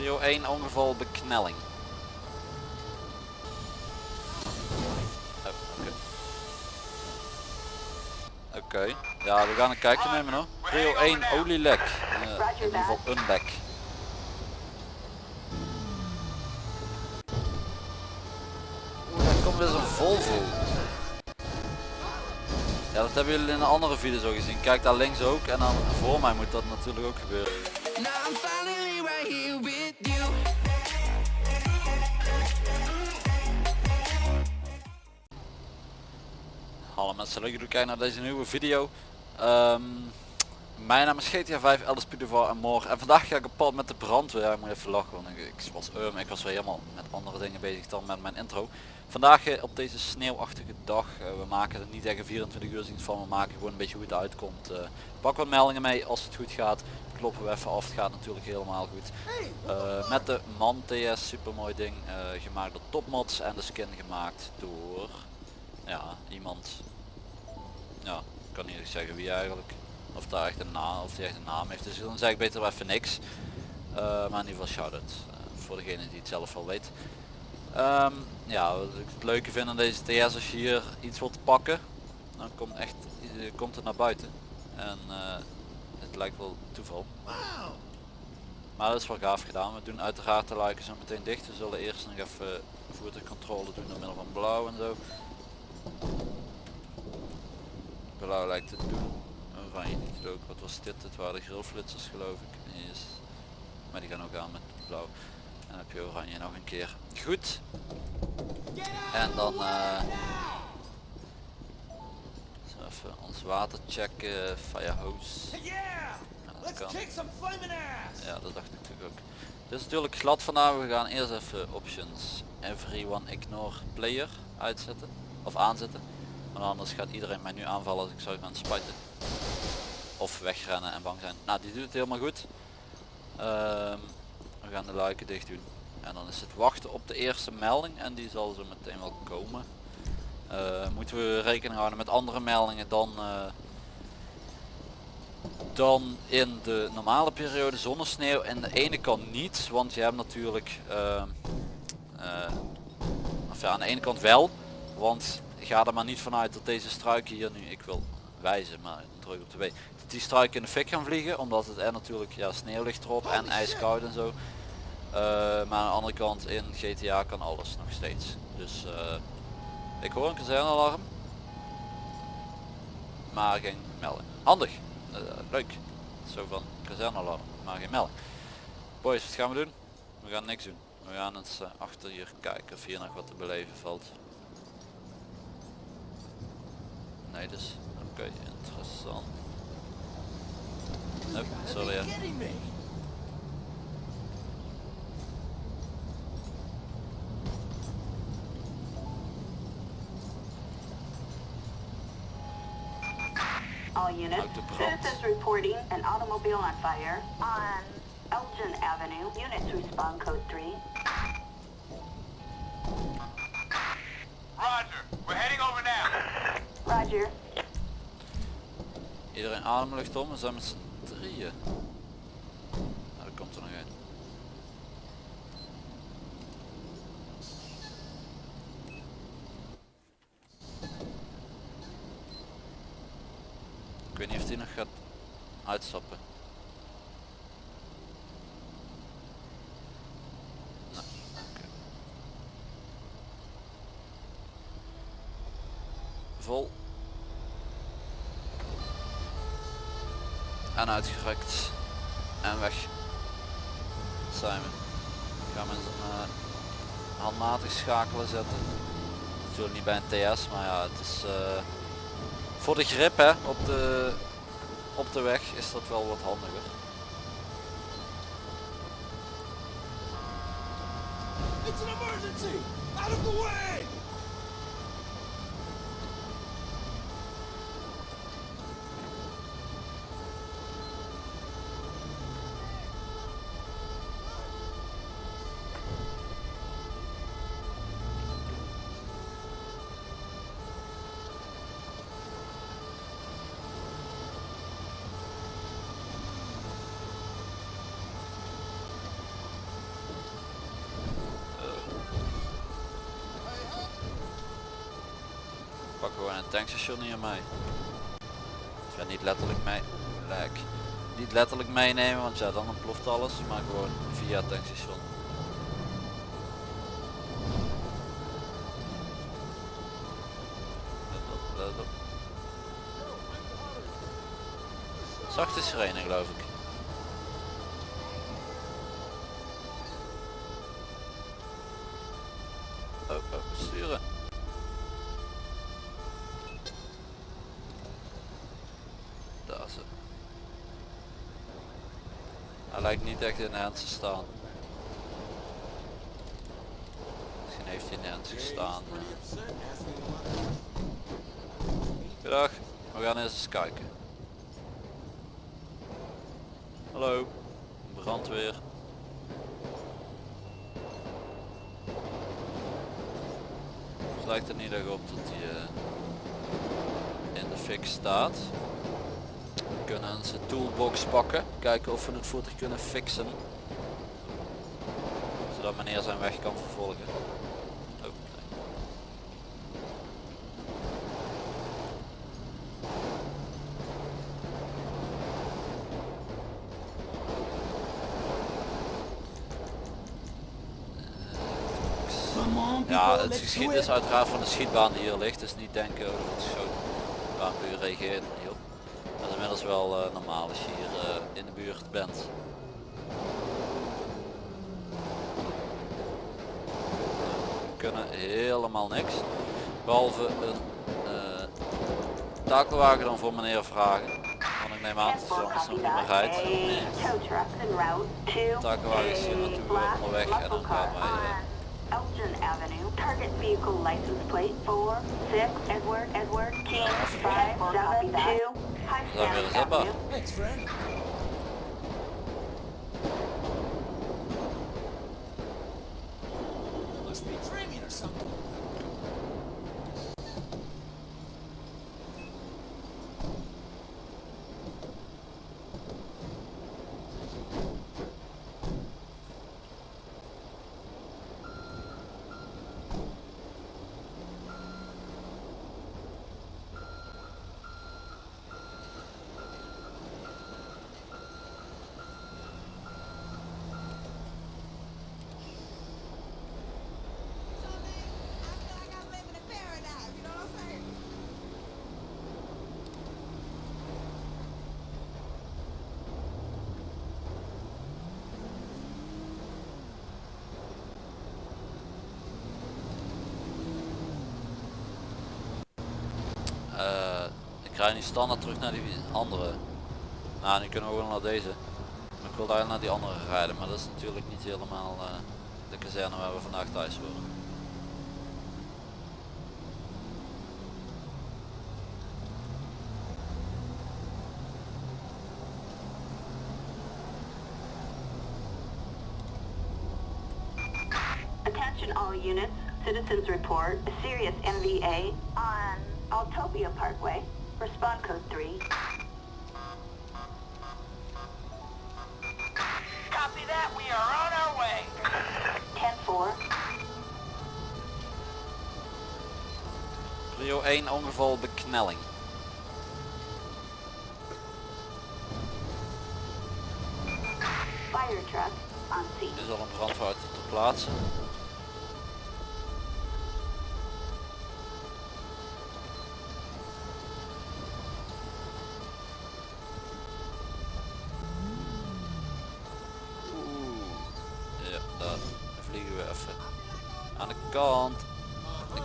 Prio 1 ongeval beknelling. Oh, Oké. Ja, we gaan een kijkje nemen hoor. Prio 1 olielek. Eh, in ieder geval een lek. Oeh, daar komt weer zo'n Volvo. Ja, dat hebben jullie in een andere video zo gezien. Kijk daar links ook en dan voor mij moet dat natuurlijk ook gebeuren. Mensen, leuk dat jullie kijken naar deze nieuwe video. Ehm, mijn naam is GTA 5, Elders Pudevar en morgen. En vandaag ga ik op pad met de brandweer. Ja, ik moet even lachen, want ik, ik was um, ik was weer helemaal met andere dingen bezig dan met mijn intro. Vandaag eh, op deze sneeuwachtige dag. eh, we maken er niet echt een 24 uur dienst van. We maken gewoon een beetje hoe het uitkomt. Eh, pak wat meldingen mee als het goed gaat. Kloppen we even af. Het gaat natuurlijk helemaal goed. Met de Man TS, super mooi ding. gemaakt door Topmods en de skin gemaakt door ja, iemand ja, ik kan niet echt zeggen wie eigenlijk. Of daar echt een naam, of die echt een naam heeft. Dus dan zeg ik beter wel even niks. Eh, maar in ieder geval shout-out. eh, voor degene die het zelf wel weet. Ehm, ja, wat ik het leuke vind aan deze TS als je hier iets wilt pakken, dan komt echt eh, komt het naar buiten. En het lijkt wel toeval. Maar dat is wel gaaf gedaan. We doen uiteraard de luiken zo meteen dicht. We zullen eerst nog even voertuigcontrole doen door middel van blauw en zo. Blauw lijkt het te doen. Oranje niet het ook. Wat was dit? Het waren de grillflitsers geloof ik. Yes. Maar die gaan ook aan met blauw. En dan heb je oranje nog een keer. Goed. En dan eh, even ons water checken. Fire hose. Ja, dat. Ja, dat dacht ik natuurlijk ook. Dit is natuurlijk glad vandaag. We gaan eerst even options everyone ignore player uitzetten. Of aanzetten. Anders gaat iedereen mij nu aanvallen als ik zou gaan spuiten. Of wegrennen en bang zijn. Nou, die doet het helemaal goed. Ehm, we gaan de luiken dicht doen. En dan is het wachten op de eerste melding. En die zal zo meteen wel komen. Eh, moeten we rekening houden met andere meldingen dan, eh, dan in de normale periode zonnesneeuw. En de ene kant niet. Want je hebt natuurlijk... ehm, eh, of ja, aan de ene kant wel. Want ga er maar niet vanuit dat deze struiken hier nu, ik wil wijzen, maar druk op de W, dat die struiken in de fik gaan vliegen, omdat het er natuurlijk, ja, sneeuw ligt erop en ijskoud en zo. Eh, maar aan de andere kant in GTA kan alles nog steeds. Dus eh, ik hoor een kazernealarm, maar geen melding. Handig, Eh, leuk. Zo van kazernealarm, maar geen melding. Boys, wat gaan we doen? We gaan niks doen. We gaan eens achter hier kijken of hier nog wat te beleven valt. Nee, dus oké, interessant. Nope, sorry. Ja. All units, Uit de brand. citizens reporting an automobile on fire on Elgin Avenue. Units respond code 3. Roger. Iedereen ademlucht om, we zijn met z'n drieën. Nou, dat komt er nog uit. Ik weet niet of die nog gaat uitstappen. Nee, oké. Vol. En uitgerekt. En weg. Zijn we. Gaan we uh, handmatig schakelen zetten. Natuurlijk niet bij een TS, maar ja, het is eh, voor de grip hè, op de, op de weg is dat wel wat handiger. It's an emergency! Out of the way! Tankstation hier mee. Niet letterlijk mee. Lek. Niet letterlijk meenemen, want ja, dan ontploft alles, maar gewoon via het tankstation. Let op. Zachte sirene geloof ik. Oh, oh, sturen. Daar is het. Hij lijkt niet echt in Hens te staan. Misschien heeft hij in Hens gestaan. Goedendag, we gaan eens eens kijken. Hallo, brandweer. Het lijkt er niet echt op dat hij eh, in de fik staat. Kunnen onze toolbox pakken, kijken of we het voertuig kunnen fixen. Zodat meneer zijn weg kan vervolgen. Oh, Ja, het let's geschiet do is it. uiteraard van de schietbaan die hier ligt, dus niet denken dat is schietbaanpuur reageert er niet op. Dat inmiddels wel eh, normaal als je hier eh, in de buurt bent. kunnen helemaal niks. Behalve een eh, takelwagen dan voor meneer vragen. Want ik neem aan dat hij anders nog niet meer rijdt. Takelwagen is hier natuurlijk onderweg en dan gaan wij... Avenue, target vehicle license plate Edward, Edward, King, Thanks, friend. Eh, ik rij nu standaard terug naar die andere. Nou, nu kunnen we gewoon naar deze. Maar ik wil daar naar die andere rijden, maar dat is natuurlijk niet helemaal eh, de kazerne waar we vandaag thuis horen. Attention all units. Citizens report serious MVA. Respond code 3. Copy that. We are on our way. 10-4. Prio 1 ongeval beknelling. Fire truck on scene. Er is al een brandweer ter plaatse.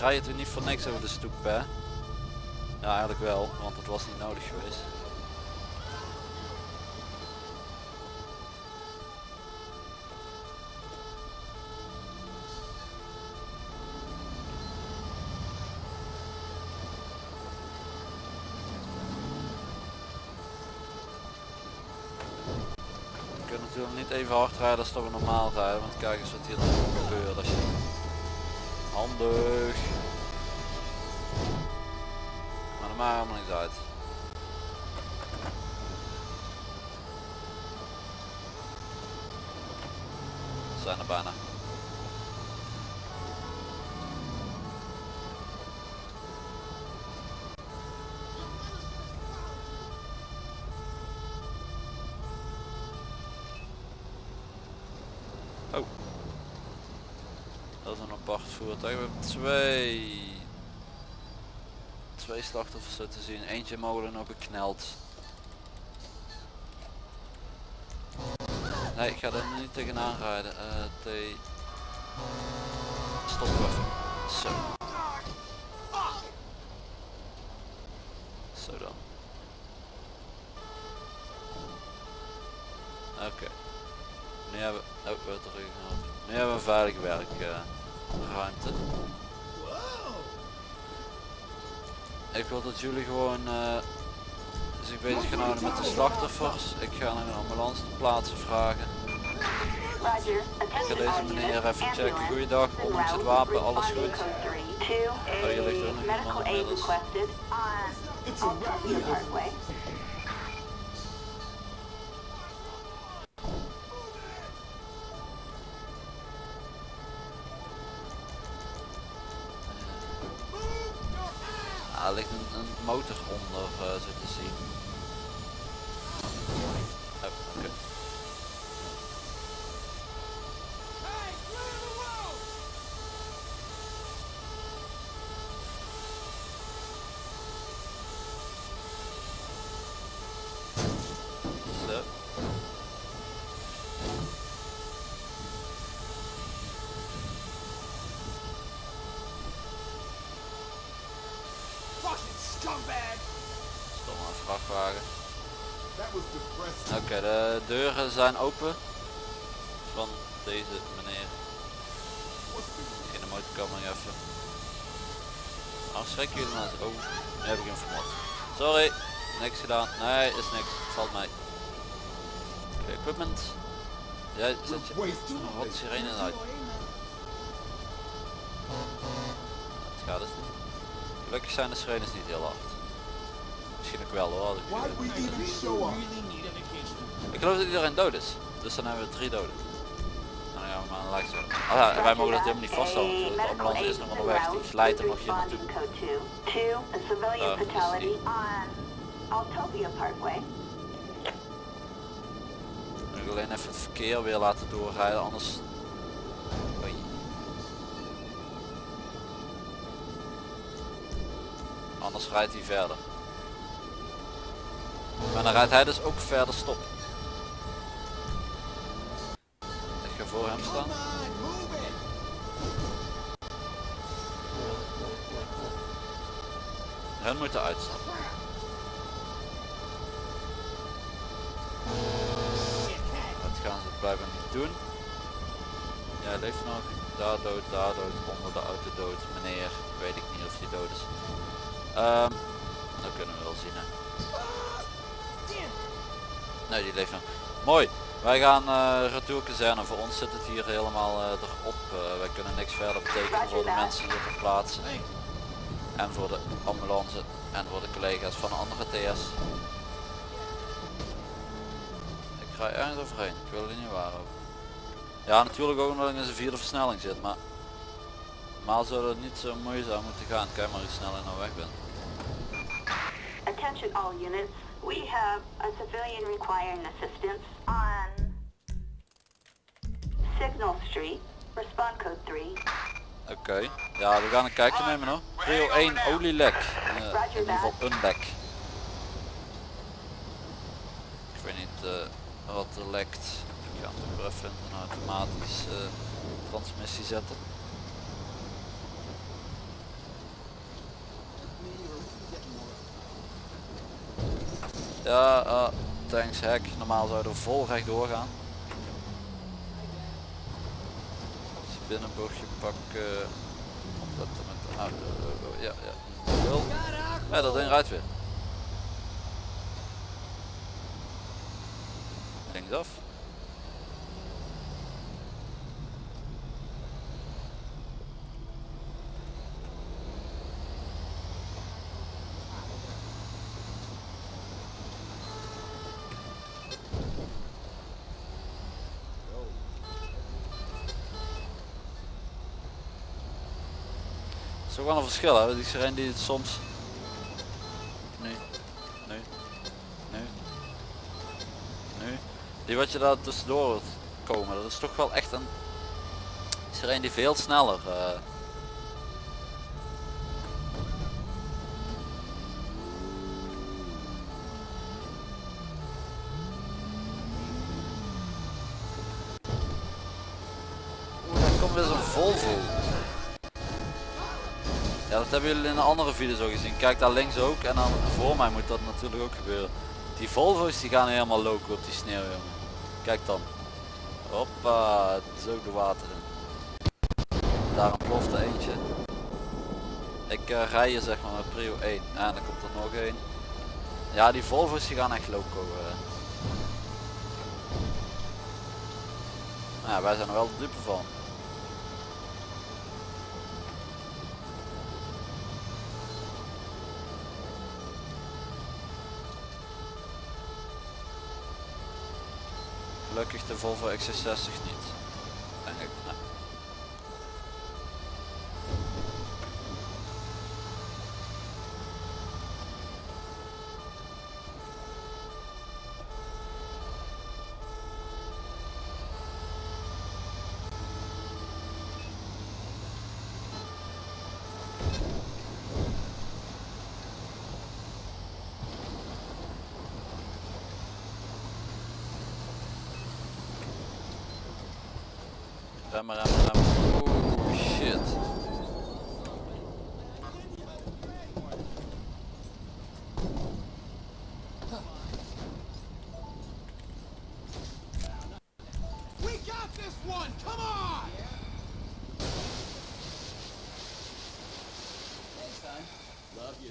Rij er niet voor niks over de stoep hè. Ja eigenlijk wel, want het was niet nodig geweest. We kunnen natuurlijk niet even hard rijden als we normaal rijden, want kijk eens wat hier gebeurt als je... Handig! Maar dat maakt helemaal niks uit. Zijn er bijna. Oh. Dat is een apart voertuig. We hebben twee... Twee slachtoffers zo te zien. Eentje mogelijk nog bekneld. Nee, ik ga er niet tegenaan rijden. Eh T... Stop. Zo. Zo dan. Oké. Nu hebben we... Oh. Nu hebben we een veilige werkruimte. Ik wil dat jullie gewoon eh, zich bezig gaan houden met de slachtoffers. Ik ga naar een ambulance te plaatsen vragen. Ik ga deze meneer even checken. Goeiedag, ondanks het wapen, alles goed? Responding code 3. Two, Oh, je ligt er nog iemand inmiddels. requested on Altopia Parkway. Ah, er ligt een, een motor onder eh, zo te zien. Oh, oké. Hey, clear the road! Zo. Fucking scumbag! Stomme vrachtwagen. Oké, de deuren zijn open. Van deze meneer. In de motorkam nog even. Nou, schrik jullie maar. eens. Oh, nu heb ik hem vermot. Sorry, niks gedaan. Nee, is niks. Valt mij. Oké, equipment. Jij zet je. Oh, wat sirene uit. Het gaat dus niet. Gelukkig zijn de sirenes niet heel hard. Misschien ook wel hoor. ik- we geloof dat iedereen dood is. Dus dan hebben we drie doden. Nou ja, maar een lijkt zo. Ah ja, wij mogen dat helemaal niet vasthouden. Natuurlijk. De ambulance is nog onderweg. Die glijdt er nog hier naartoe. responding code 2. Two, a civilian Uh, fatality on Altopia Parkway. Ik wil alleen even het verkeer weer laten doorrijden, anders... Anders rijdt hij verder. Maar dan rijdt hij dus ook verder stop. Ik ga voor hem staan. Hun moeten uitstappen. Dat gaan ze blijven niet doen. Jij leeft nog. Daar dood, daar dood, onder de auto dood. Meneer, weet ik niet of die dood is. Ehm, dat kunnen we wel zien hè. Nee, die leeft nog. Mooi. Wij gaan eh retour. Voor ons zit het hier helemaal eh, erop. Eh, wij kunnen niks verder betekenen voor de mensen hier ter plaatse. En voor de ambulance en voor de collega's van de andere TS. Ik ga ergens overheen. Ik wil er niet waar over. Ja, natuurlijk ook omdat ik in zijn vierde versnelling zit, maar normaal zou het niet zo moeizaam moeten gaan. Kijk maar hoe snel ik nou weg ben. Attention all units. We have a civilian requiring assistance on Signal Street. Respond code 3. Oké, ja we gaan een kijkje nemen hoor. Prio 1 olielek. Eh, in ieder geval een lek. Ik weet niet eh, wat er lekt. Ik ga hem even een automatisch eh, transmissie zetten. Ja, eh, thanks hek. Normaal zouden we vol recht doorgaan. Je binnenbochtje pakken. Opletten met de. Ja, ja. Ja, dat ding rijdt weer. Linksaf. Het is wel een verschil hè, die sirene die soms... Nu, nu, nu, nu. Die wat je daar tussendoor hoort. komen. Dat is toch wel echt een... Een die veel sneller... Oeh, daar komt weer zo'n Volvo. Ja, dat hebben jullie in een andere video zo gezien. Kijk daar links ook en dan voor mij moet dat natuurlijk ook gebeuren. Die Volvo's die gaan helemaal loco op die sneeuw jongen. Kijk dan. Hoppa, het is ook de water in. Daar een plofte eentje. Ik eh, rij hier zeg maar met prio 1. En dan komt er nog één. Ja die Volvo's die gaan echt loco. eh. Ja, wij zijn er wel de dupe van. Gelukkig de Volvo XC60 niet. Ik. one! Come on! Yeah. Thanks, son. Love you.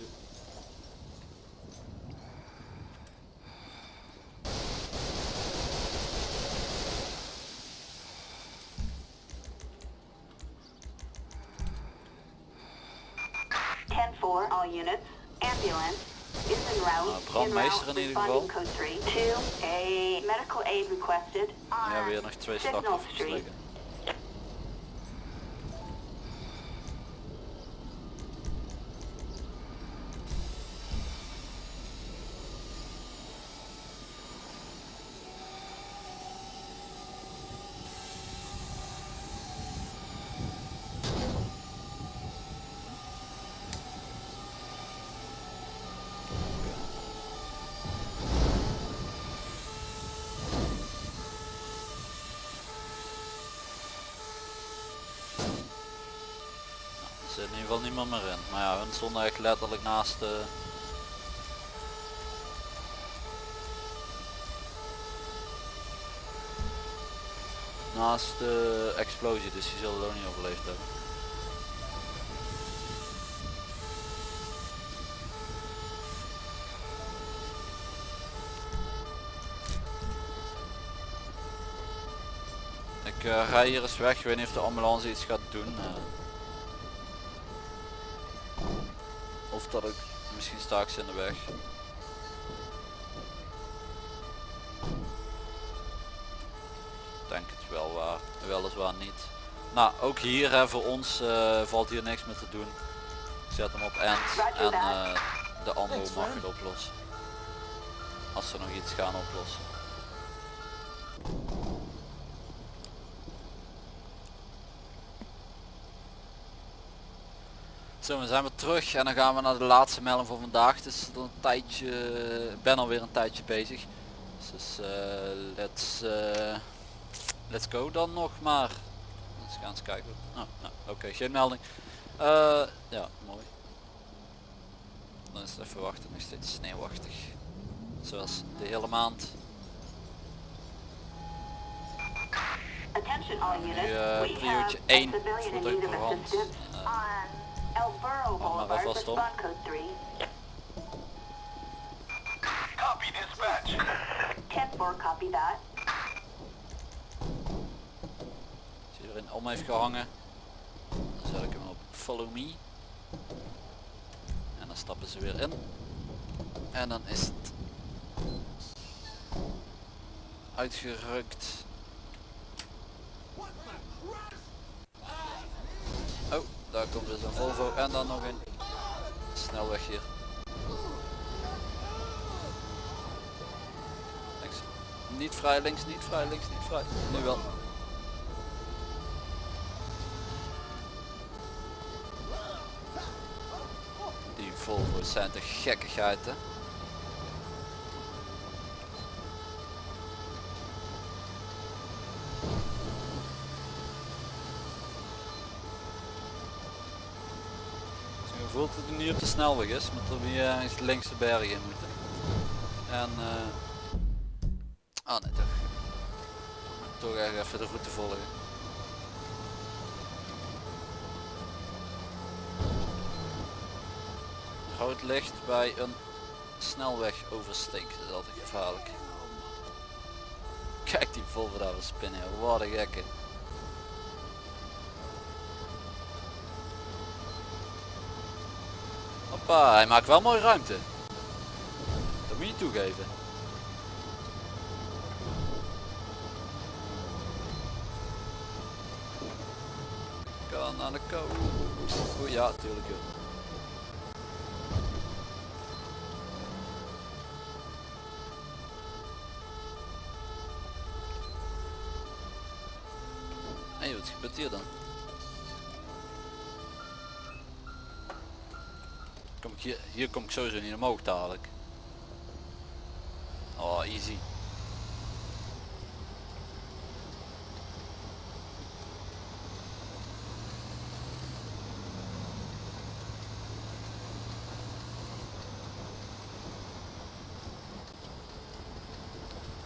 Ten four, all units. Ambulance is en route. Uh, in. Code 3, 2, Ja, weer nog twee liggen. Er zit in ieder geval niemand meer in. Maar ja, hun stonden echt letterlijk naast de... Naast de explosie, dus die zullen het ook niet overleefd hebben. Ik eh, rij hier eens weg, ik weet niet of de ambulance iets gaat doen. eh. Of dat ik misschien sta ik ze in de weg. Denk het wel waar, weliswaar niet. Nou, ook hier hè, voor ons eh, valt hier niks meer te doen. Ik zet hem op end en eh, de ambo mag het oplossen. Als ze nog iets gaan oplossen. Zo, we zijn weer terug en dan gaan we naar de laatste melding voor vandaag. Het is al een tijdje, ik ben alweer een tijdje bezig. Dus eh, let's, eh, let's go dan nog maar. Eens gaan eens kijken. Oh, nou, Oké, geen melding. Eh, ja, mooi. Dan is het even wachten, nog steeds sneeuwachtig. Zoals de hele maand. We priootje have a één civilian in voertuig need of brand. Burro maar Boulevard. alvast om. Respond code 3. Copy dispatch. 10-4, copy that. Als je erin om heeft gehangen, dan zet ik hem op follow me. En dan stappen ze weer in. En dan is het uitgerukt. Oh, daar komt dus een Volvo en dan nog een snelweg hier. Niks. niet vrij, links niet vrij, links niet vrij. Nu wel. Die Volvo's zijn te gekkigheid hè. Dat hij niet op de snelweg is, maar dat we hier ergens links de bergen in moeten. En eh Ah nee toch. Toch echt even de route volgen. Rood licht bij een snelweg oversteek, dat is altijd gevaarlijk. Kijk die Volvo daar weer spinnen, wat een gekke. Hoppa, hij maakt wel mooi ruimte. Dat moet je toegeven. Kan aan de kant. Oeh, ja, tuurlijk joh. Hé, wat gebeurt hier dan? Kom ik hier, hier kom ik sowieso niet omhoog dadelijk. Oh, easy.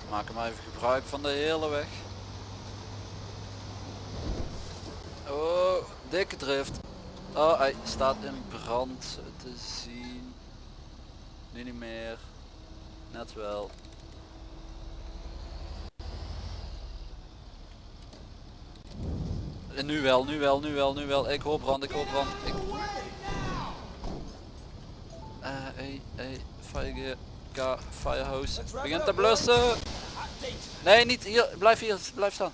Maak hem even gebruik van de hele weg. Oh, dikke drift. Oh, hij staat in brand te zien. Nu niet meer. Net wel. En nu wel, nu wel, nu wel, nu wel. Ik hoor brand, ik hoor brand. Ik... Eh, hey, hey, fire, K. Begint te blussen. Nee, niet hier. Blijf hier, blijf staan.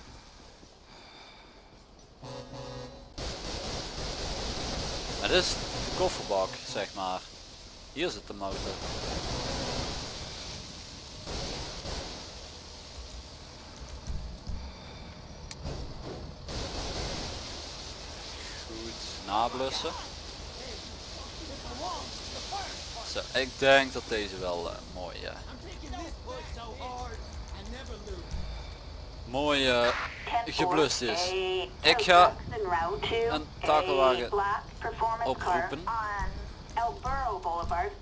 Het is de kofferbak, zeg maar. Hier zit de motor. Goed, nablussen. Zo, ik denk dat deze wel eh, mooi, eh, mooi eh, geblust is. Ik ga een takelwagen oproepen.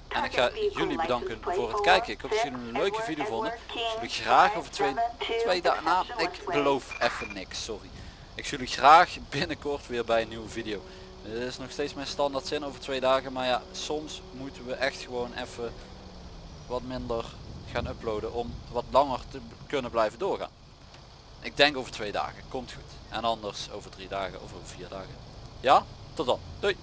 En ik ga jullie bedanken voor het kijken. Ik hoop dat jullie een leuke video vonden. Ik zie jullie graag over twee, twee dagen. Nou, ik beloof even niks, sorry. Ik zie jullie graag binnenkort weer bij een nieuwe video. Dit is nog steeds mijn standaard zin over twee dagen. Maar ja, soms moeten we echt gewoon even wat minder gaan uploaden om wat langer te kunnen blijven doorgaan. Ik denk over twee dagen. Komt goed. En anders over drie dagen of over vier dagen. Ja? Tot dan. Doei.